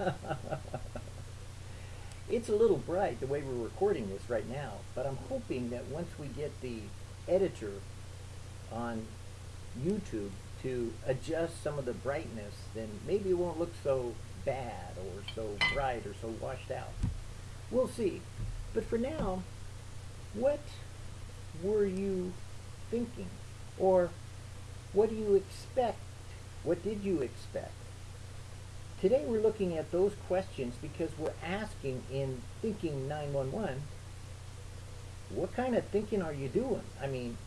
it's a little bright the way we're recording this right now, but I'm hoping that once we get the editor on YouTube to adjust some of the brightness, then maybe it won't look so bad or so bright or so washed out. We'll see. But for now, what were you thinking? Or what do you expect? What did you expect? Today we're looking at those questions because we're asking in Thinking 911, what kind of thinking are you doing? I mean,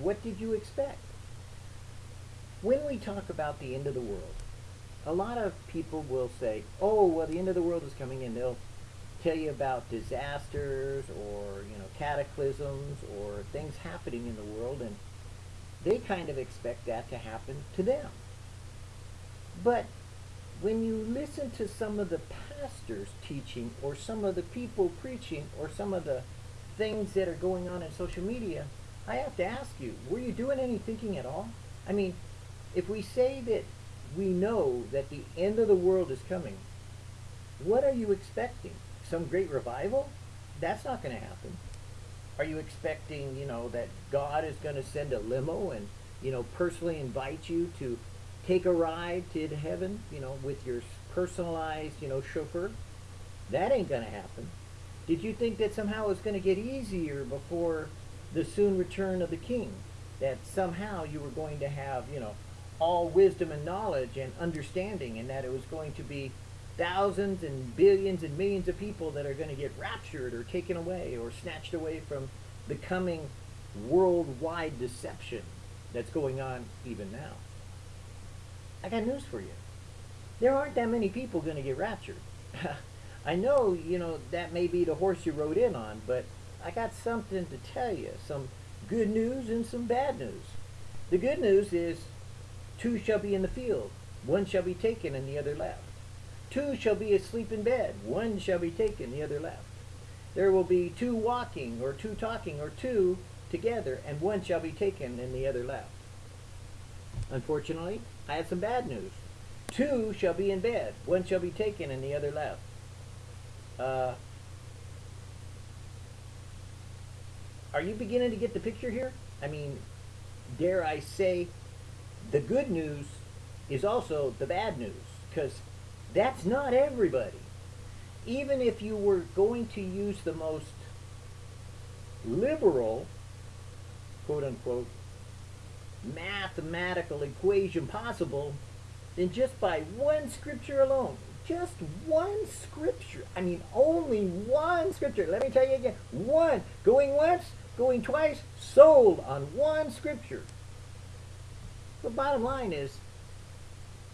what did you expect? When we talk about the end of the world, a lot of people will say, oh, well, the end of the world is coming and they'll tell you about disasters or, you know, cataclysms or things happening in the world and they kind of expect that to happen to them. But when you listen to some of the pastors teaching or some of the people preaching or some of the things that are going on in social media, I have to ask you, were you doing any thinking at all? I mean, if we say that we know that the end of the world is coming, what are you expecting? Some great revival? That's not going to happen. Are you expecting, you know, that God is going to send a limo and, you know, personally invite you to take a ride to heaven, you know, with your personalized, you know, chauffeur? That ain't going to happen. Did you think that somehow it's going to get easier before the soon return of the king? That somehow you were going to have, you know, all wisdom and knowledge and understanding and that it was going to be thousands and billions and millions of people that are going to get raptured or taken away or snatched away from the coming worldwide deception that's going on even now. I got news for you. There aren't that many people going to get raptured. I know, you know, that may be the horse you rode in on, but I got something to tell you. Some good news and some bad news. The good news is two shall be in the field. One shall be taken and the other left. Two shall be asleep in bed, one shall be taken, the other left. There will be two walking, or two talking, or two together, and one shall be taken and the other left. Unfortunately, I have some bad news. Two shall be in bed, one shall be taken and the other left. Uh, are you beginning to get the picture here? I mean, dare I say, the good news is also the bad news, because that's not everybody. Even if you were going to use the most liberal, quote unquote, mathematical equation possible, then just by one scripture alone, just one scripture, I mean only one scripture, let me tell you again, one, going once, going twice, sold on one scripture. The bottom line is,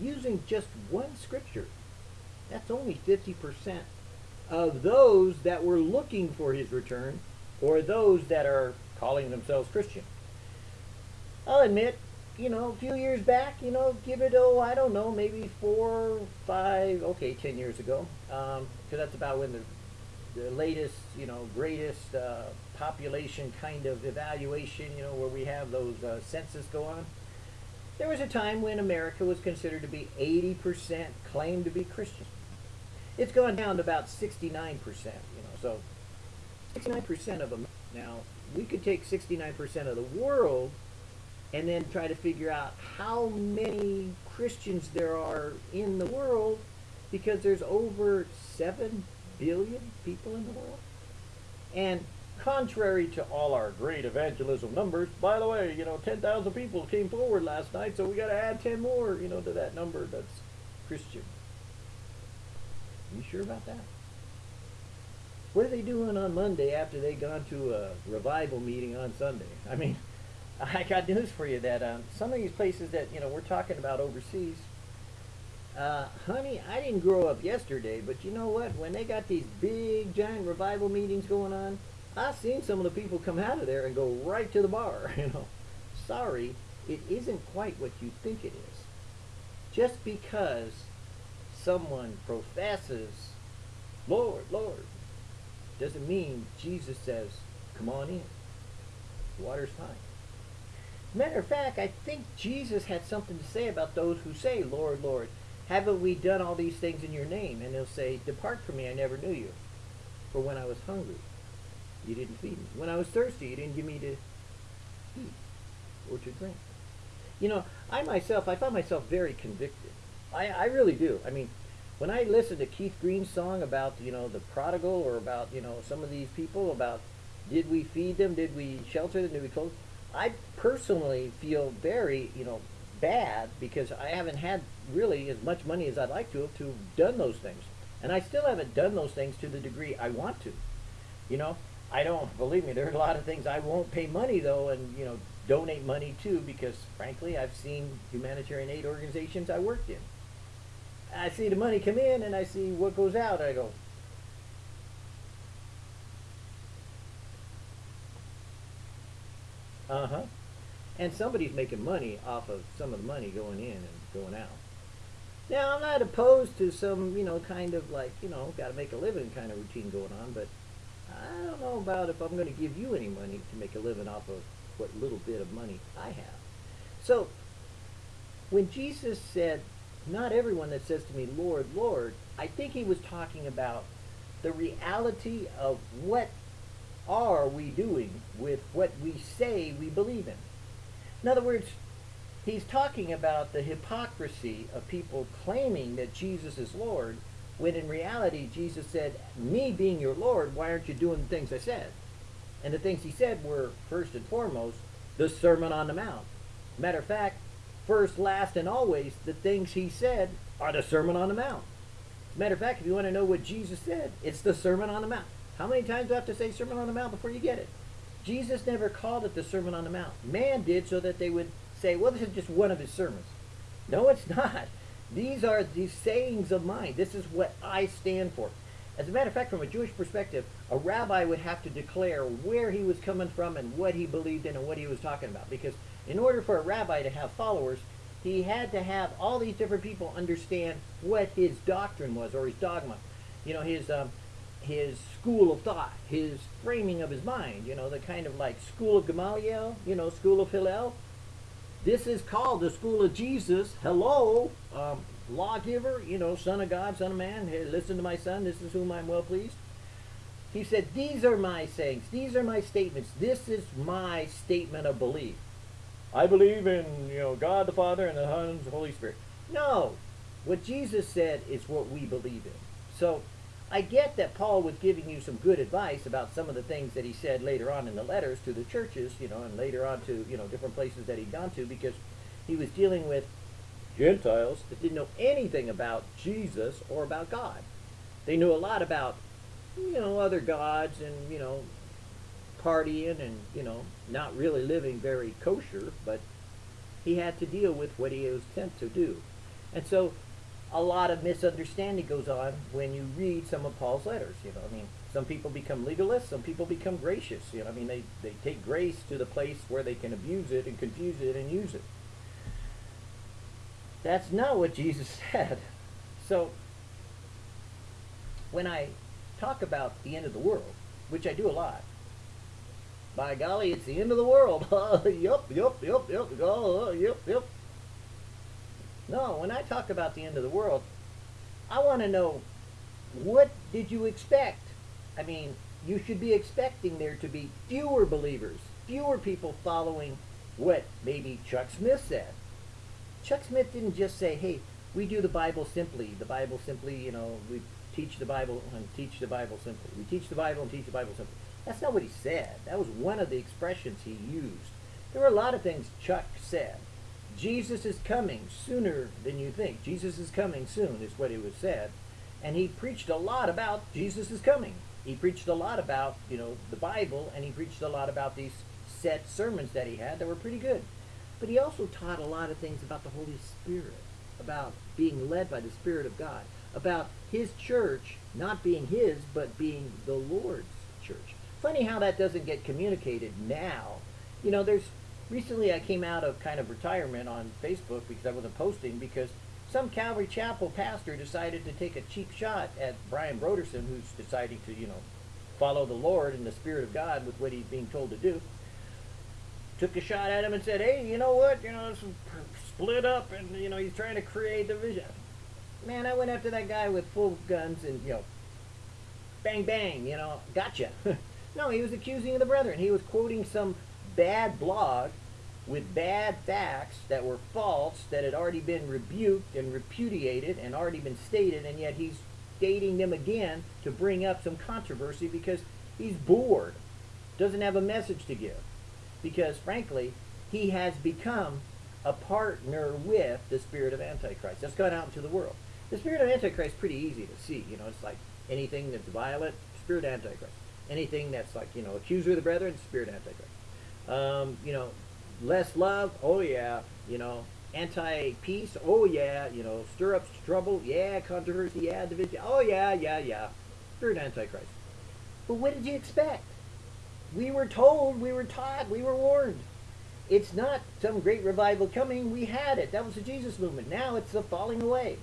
using just one scripture that's only 50% of those that were looking for his return or those that are calling themselves Christian. I'll admit, you know, a few years back, you know, give it, oh, I don't know, maybe four, five, okay, ten years ago, because um, that's about when the, the latest, you know, greatest uh, population kind of evaluation, you know, where we have those uh, census go on. There was a time when America was considered to be 80% claimed to be Christian. It's gone down to about 69%, you know, so 69% of them. Now, we could take 69% of the world and then try to figure out how many Christians there are in the world because there's over 7 billion people in the world. And contrary to all our great evangelism numbers, by the way, you know, 10,000 people came forward last night, so we got to add 10 more, you know, to that number that's Christian. You sure about that? What are they doing on Monday after they gone to a revival meeting on Sunday? I mean, I got news for you that um, some of these places that you know we're talking about overseas, uh, honey, I didn't grow up yesterday, but you know what? When they got these big giant revival meetings going on, I've seen some of the people come out of there and go right to the bar. You know, sorry, it isn't quite what you think it is. Just because someone professes, Lord, Lord, doesn't mean Jesus says, come on in. Water's fine. Matter of fact, I think Jesus had something to say about those who say, Lord, Lord. Haven't we done all these things in your name? And he'll say, Depart from me, I never knew you. For when I was hungry, you didn't feed me. When I was thirsty, you didn't give me to eat or to drink. You know, I myself, I find myself very convicted. I, I really do. I mean, when I listen to Keith Green's song about, you know, the prodigal or about, you know, some of these people, about did we feed them, did we shelter them, did we clothe I personally feel very, you know, bad because I haven't had really as much money as I'd like to have to have done those things. And I still haven't done those things to the degree I want to. You know, I don't believe me. There are a lot of things I won't pay money though, and you know, donate money to because frankly, I've seen humanitarian aid organizations I worked in. I see the money come in and I see what goes out. I go, uh huh. And somebody's making money off of some of the money going in and going out. Now, I'm not opposed to some, you know, kind of like, you know, got to make a living kind of routine going on, but I don't know about if I'm going to give you any money to make a living off of what little bit of money I have. So, when Jesus said, not everyone that says to me, Lord, Lord, I think he was talking about the reality of what are we doing with what we say we believe in. In other words, he's talking about the hypocrisy of people claiming that Jesus is Lord, when in reality Jesus said, me being your Lord, why aren't you doing the things I said? And the things he said were, first and foremost, the Sermon on the Mount. Matter of fact, first, last, and always, the things he said are the Sermon on the Mount. Matter of fact, if you want to know what Jesus said, it's the Sermon on the Mount. How many times do I have to say Sermon on the Mount before you get it? Jesus never called it the Sermon on the Mount. Man did so that they would say, well, this is just one of his sermons. No, it's not. These are the sayings of mine. This is what I stand for. As a matter of fact, from a Jewish perspective, a rabbi would have to declare where he was coming from and what he believed in and what he was talking about. Because in order for a rabbi to have followers, he had to have all these different people understand what his doctrine was or his dogma. You know, his um, his school of thought, his framing of his mind, you know, the kind of like school of Gamaliel, you know, school of Hillel. This is called the school of Jesus. Hello, um, lawgiver, you know, son of God, son of man. Hey, listen to my son. This is whom I'm well pleased. He said, These are my sayings. These are my statements. This is my statement of belief. I believe in, you know, God the Father and the Son and the Holy Spirit. No. What Jesus said is what we believe in. So I get that Paul was giving you some good advice about some of the things that he said later on in the letters to the churches, you know, and later on to, you know, different places that he'd gone to because he was dealing with Gentiles that didn't know anything about Jesus or about God. They knew a lot about, you know, other gods and, you know, partying and, you know, not really living very kosher, but he had to deal with what he was sent to do. And so a lot of misunderstanding goes on when you read some of Paul's letters. You know, I mean, some people become legalists, some people become gracious. You know, I mean, they, they take grace to the place where they can abuse it and confuse it and use it. That's not what Jesus said. So, when I talk about the end of the world, which I do a lot, by golly, it's the end of the world. yup, yup, yup, yup, oh, yup, yup. No, when I talk about the end of the world, I want to know what did you expect? I mean, you should be expecting there to be fewer believers, fewer people following what maybe Chuck Smith said. Chuck Smith didn't just say, hey, we do the Bible simply. The Bible simply, you know, we teach the Bible and teach the Bible simply. We teach the Bible and teach the Bible simply. That's not what he said. That was one of the expressions he used. There were a lot of things Chuck said. Jesus is coming sooner than you think. Jesus is coming soon, is what he was said. And he preached a lot about Jesus is coming. He preached a lot about, you know, the Bible, and he preached a lot about these set sermons that he had that were pretty good. But he also taught a lot of things about the Holy Spirit, about being led by the Spirit of God, about his church not being his, but being the Lord's church. Funny how that doesn't get communicated now. You know, there's recently I came out of kind of retirement on Facebook because I wasn't posting because some Calvary Chapel pastor decided to take a cheap shot at Brian Brodersen, who's deciding to, you know, follow the Lord and the Spirit of God with what he's being told to do. Took a shot at him and said, "Hey, you know what? You know, split up, and you know, he's trying to create division." man, I went after that guy with full guns and, you know, bang, bang, you know, gotcha. no, he was accusing the brethren. He was quoting some bad blog with bad facts that were false, that had already been rebuked and repudiated and already been stated, and yet he's stating them again to bring up some controversy because he's bored, doesn't have a message to give. Because, frankly, he has become a partner with the spirit of Antichrist. That's gone out into the world. The spirit of Antichrist is pretty easy to see. You know, it's like anything that's violent, spirit Antichrist. Anything that's like, you know, accuser of the brethren, spirit Antichrist. Um, you know, less love, oh yeah. You know, anti-peace, oh yeah. You know, stir up trouble, yeah. Controversy, yeah. Division, oh yeah, yeah, yeah. Spirit of Antichrist. But what did you expect? We were told, we were taught, we were warned. It's not some great revival coming. We had it. That was the Jesus movement. Now it's the falling away.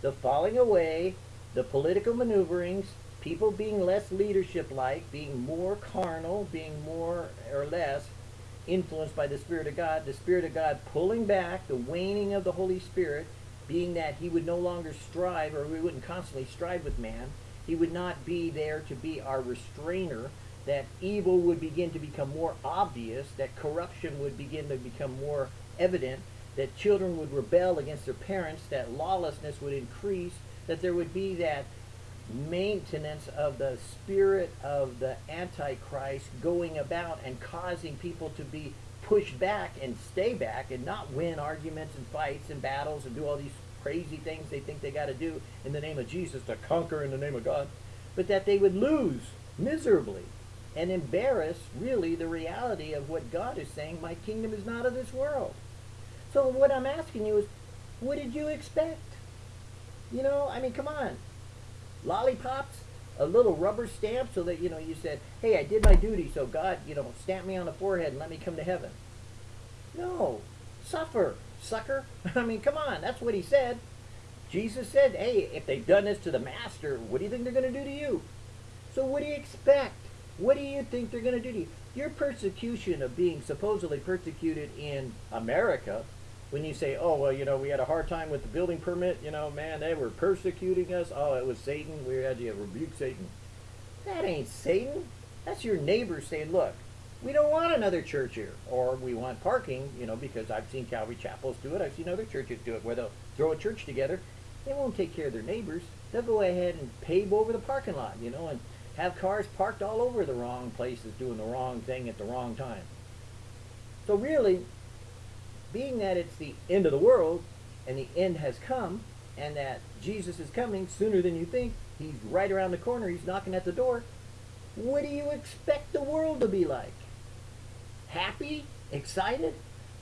The falling away, the political maneuverings, people being less leadership like, being more carnal, being more or less influenced by the Spirit of God, the Spirit of God pulling back, the waning of the Holy Spirit, being that he would no longer strive, or we wouldn't constantly strive with man. He would not be there to be our restrainer, that evil would begin to become more obvious, that corruption would begin to become more evident, that children would rebel against their parents, that lawlessness would increase, that there would be that maintenance of the spirit of the Antichrist going about and causing people to be pushed back and stay back and not win arguments and fights and battles and do all these crazy things they think they got to do in the name of Jesus to conquer in the name of God, but that they would lose miserably and embarrass really the reality of what God is saying, my kingdom is not of this world. So what I'm asking you is, what did you expect? You know, I mean, come on. Lollipops, a little rubber stamp so that, you know, you said, hey, I did my duty, so God, you know, stamp me on the forehead and let me come to heaven. No. Suffer, sucker. I mean, come on. That's what he said. Jesus said, hey, if they've done this to the master, what do you think they're going to do to you? So what do you expect? What do you think they're going to do to you? Your persecution of being supposedly persecuted in America, when you say, oh, well, you know, we had a hard time with the building permit, you know, man, they were persecuting us. Oh, it was Satan. We had to rebuke Satan. That ain't Satan. That's your neighbor saying, look, we don't want another church here. Or we want parking, you know, because I've seen Calvary Chapels do it. I've seen other churches do it where they'll throw a church together. They won't take care of their neighbors. They'll go ahead and pave over the parking lot, you know, and have cars parked all over the wrong places doing the wrong thing at the wrong time. So really, being that it's the end of the world and the end has come and that Jesus is coming sooner than you think, he's right around the corner, he's knocking at the door, what do you expect the world to be like? Happy? Excited?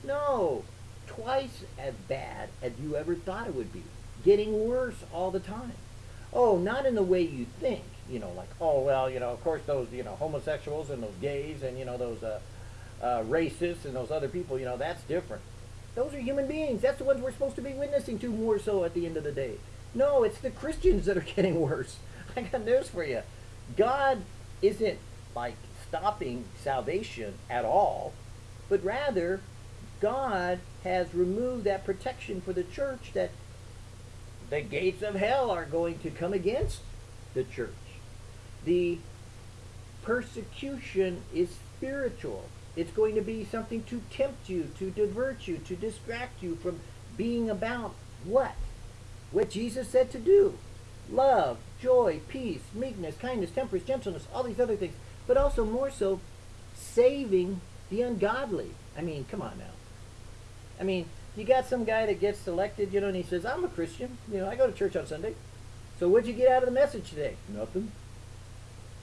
No. Twice as bad as you ever thought it would be. Getting worse all the time. Oh, not in the way you think you know, like, oh, well, you know, of course those, you know, homosexuals and those gays and, you know, those uh, uh, racists and those other people, you know, that's different. Those are human beings. That's the ones we're supposed to be witnessing to more so at the end of the day. No, it's the Christians that are getting worse. I got news for you. God isn't like stopping salvation at all, but rather God has removed that protection for the church that the gates of hell are going to come against the church. The persecution is spiritual. It's going to be something to tempt you, to divert you, to distract you from being about what? What Jesus said to do. Love, joy, peace, meekness, kindness, temperance, gentleness, all these other things. But also more so, saving the ungodly. I mean, come on now. I mean, you got some guy that gets selected, you know, and he says, I'm a Christian. You know, I go to church on Sunday. So what'd you get out of the message today? Nothing.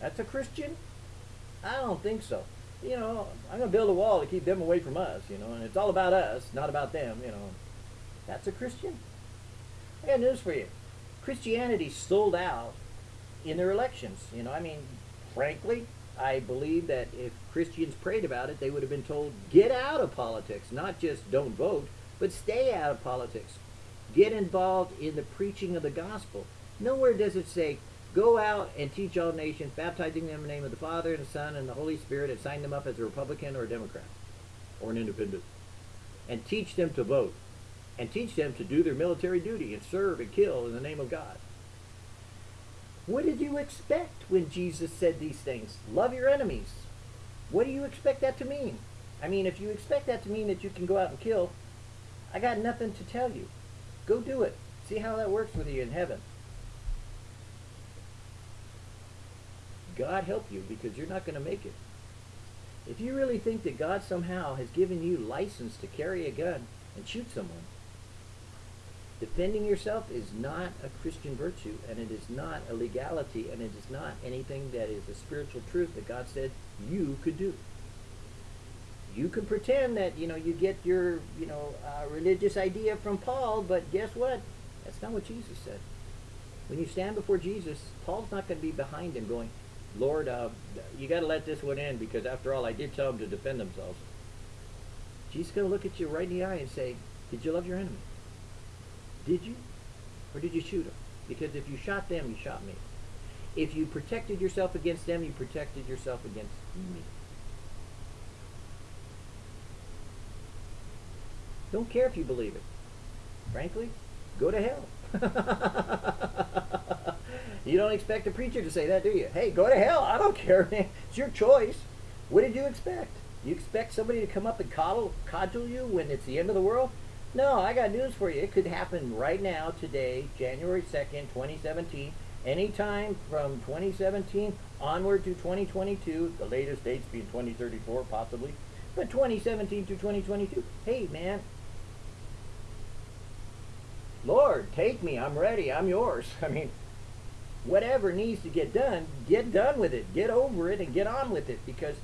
That's a Christian? I don't think so. You know, I'm going to build a wall to keep them away from us, you know, and it's all about us, not about them, you know. That's a Christian? I got news for you. Christianity sold out in their elections. You know, I mean, frankly, I believe that if Christians prayed about it, they would have been told, get out of politics, not just don't vote, but stay out of politics. Get involved in the preaching of the gospel. Nowhere does it say, Go out and teach all nations, baptizing them in the name of the Father and the Son and the Holy Spirit, and sign them up as a Republican or a Democrat or an independent. And teach them to vote. and teach them to do their military duty and serve and kill in the name of God. What did you expect when Jesus said these things? Love your enemies. What do you expect that to mean? I mean, if you expect that to mean that you can go out and kill, I got nothing to tell you. Go do it. See how that works with you in heaven. God help you because you're not going to make it. If you really think that God somehow has given you license to carry a gun and shoot someone, defending yourself is not a Christian virtue and it is not a legality and it is not anything that is a spiritual truth that God said you could do. You can pretend that, you know, you get your, you know, uh, religious idea from Paul, but guess what? That's not what Jesus said. When you stand before Jesus, Paul's not going to be behind him going, Lord, uh, you got to let this one in because after all, I did tell them to defend themselves. Jesus going to look at you right in the eye and say, did you love your enemy? Did you? Or did you shoot them? Because if you shot them, you shot me. If you protected yourself against them, you protected yourself against me. Don't care if you believe it. Frankly, go to hell. you don't expect a preacher to say that, do you? Hey, go to hell. I don't care. man. it's your choice. What did you expect? You expect somebody to come up and coddle, codule you when it's the end of the world? No, I got news for you. It could happen right now, today, January 2nd, 2017. Anytime from 2017 onward to 2022, the latest dates being 2034 possibly, but 2017 to 2022. Hey, man, Lord, take me. I'm ready. I'm yours. I mean, whatever needs to get done, get done with it. Get over it and get on with it because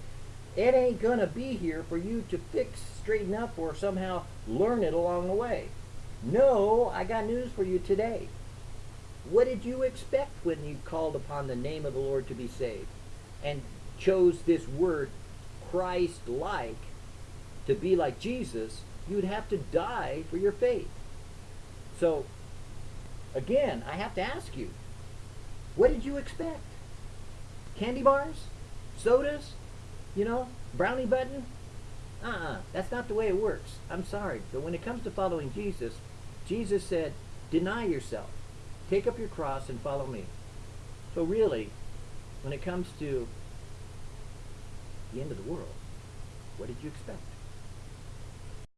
it ain't going to be here for you to fix, straighten up, or somehow learn it along the way. No, I got news for you today. What did you expect when you called upon the name of the Lord to be saved and chose this word Christ like to be like Jesus? You'd have to die for your faith. So, again, I have to ask you, what did you expect? Candy bars? Sodas? You know, brownie button? Uh-uh, that's not the way it works. I'm sorry, but when it comes to following Jesus, Jesus said, deny yourself. Take up your cross and follow me. So really, when it comes to the end of the world, what did you expect?